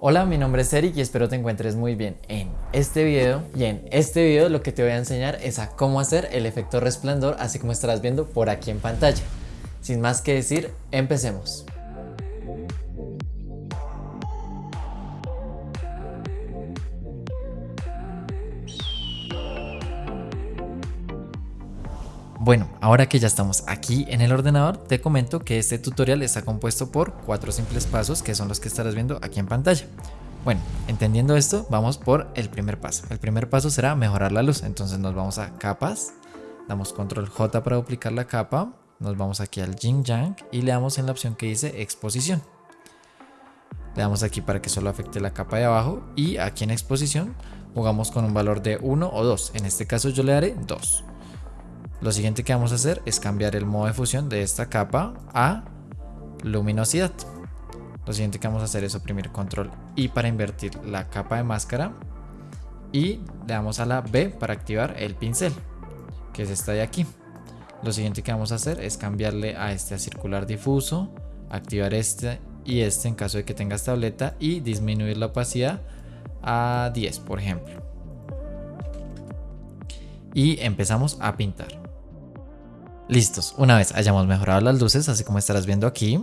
Hola, mi nombre es Eric y espero te encuentres muy bien en este video. Y en este video lo que te voy a enseñar es a cómo hacer el efecto resplandor así como estarás viendo por aquí en pantalla. Sin más que decir, empecemos. Bueno, ahora que ya estamos aquí en el ordenador, te comento que este tutorial está compuesto por cuatro simples pasos que son los que estarás viendo aquí en pantalla. Bueno, entendiendo esto, vamos por el primer paso. El primer paso será mejorar la luz, entonces nos vamos a capas, damos control J para duplicar la capa, nos vamos aquí al Yin Yang y le damos en la opción que dice exposición. Le damos aquí para que solo afecte la capa de abajo y aquí en exposición jugamos con un valor de 1 o 2. En este caso yo le daré 2. Lo siguiente que vamos a hacer es cambiar el modo de fusión de esta capa a luminosidad. Lo siguiente que vamos a hacer es oprimir control I para invertir la capa de máscara y le damos a la B para activar el pincel, que es esta de aquí. Lo siguiente que vamos a hacer es cambiarle a este a circular difuso, activar este y este en caso de que tengas tableta y disminuir la opacidad a 10 por ejemplo. Y empezamos a pintar. Listos, una vez hayamos mejorado las luces, así como estarás viendo aquí,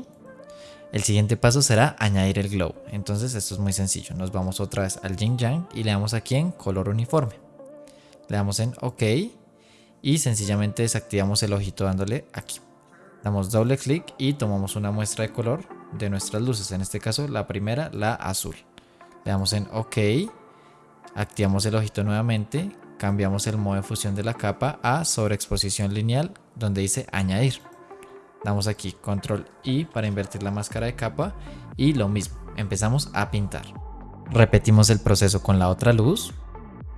el siguiente paso será añadir el glow. Entonces esto es muy sencillo, nos vamos otra vez al Yin Yang y le damos aquí en color uniforme. Le damos en OK y sencillamente desactivamos el ojito dándole aquí. Damos doble clic y tomamos una muestra de color de nuestras luces, en este caso la primera, la azul. Le damos en OK, activamos el ojito nuevamente, cambiamos el modo de fusión de la capa a sobreexposición lineal donde dice añadir. Damos aquí control I para invertir la máscara de capa y lo mismo, empezamos a pintar. Repetimos el proceso con la otra luz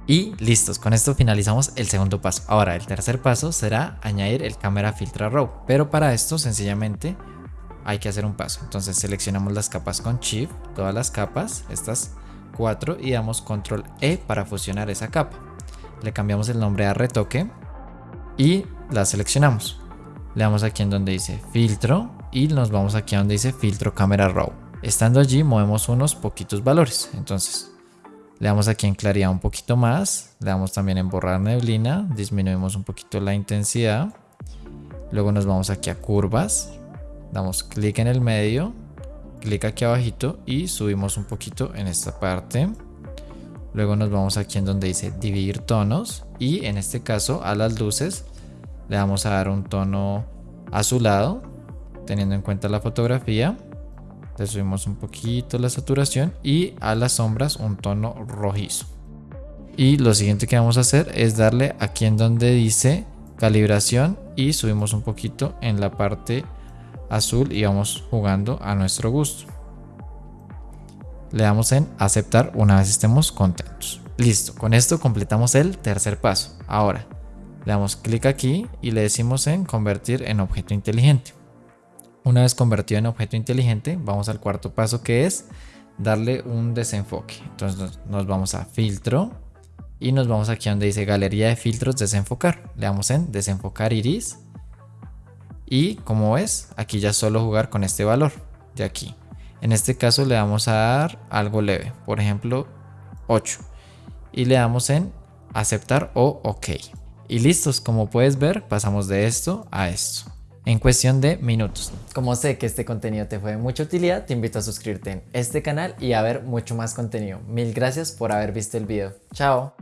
y listos, con esto finalizamos el segundo paso. Ahora el tercer paso será añadir el cámara filtra raw, pero para esto sencillamente hay que hacer un paso. Entonces seleccionamos las capas con Shift, todas las capas, estas cuatro y damos control E para fusionar esa capa le cambiamos el nombre a retoque y la seleccionamos. Le damos aquí en donde dice filtro y nos vamos aquí a donde dice filtro cámara raw. Estando allí movemos unos poquitos valores. Entonces le damos aquí en claridad un poquito más. Le damos también en borrar neblina. Disminuimos un poquito la intensidad. Luego nos vamos aquí a curvas. Damos clic en el medio. Clic aquí abajito y subimos un poquito en esta parte. Luego nos vamos aquí en donde dice dividir tonos y en este caso a las luces le vamos a dar un tono azulado teniendo en cuenta la fotografía. Le subimos un poquito la saturación y a las sombras un tono rojizo. Y lo siguiente que vamos a hacer es darle aquí en donde dice calibración y subimos un poquito en la parte azul y vamos jugando a nuestro gusto le damos en aceptar una vez estemos contentos. Listo, con esto completamos el tercer paso. Ahora, le damos clic aquí y le decimos en convertir en objeto inteligente. Una vez convertido en objeto inteligente, vamos al cuarto paso que es darle un desenfoque. Entonces nos vamos a filtro y nos vamos aquí donde dice galería de filtros desenfocar. Le damos en desenfocar iris y como ves, aquí ya solo jugar con este valor de aquí. En este caso le vamos a dar algo leve, por ejemplo 8. Y le damos en aceptar o ok. Y listos, como puedes ver, pasamos de esto a esto. En cuestión de minutos. Como sé que este contenido te fue de mucha utilidad, te invito a suscribirte en este canal y a ver mucho más contenido. Mil gracias por haber visto el video. Chao.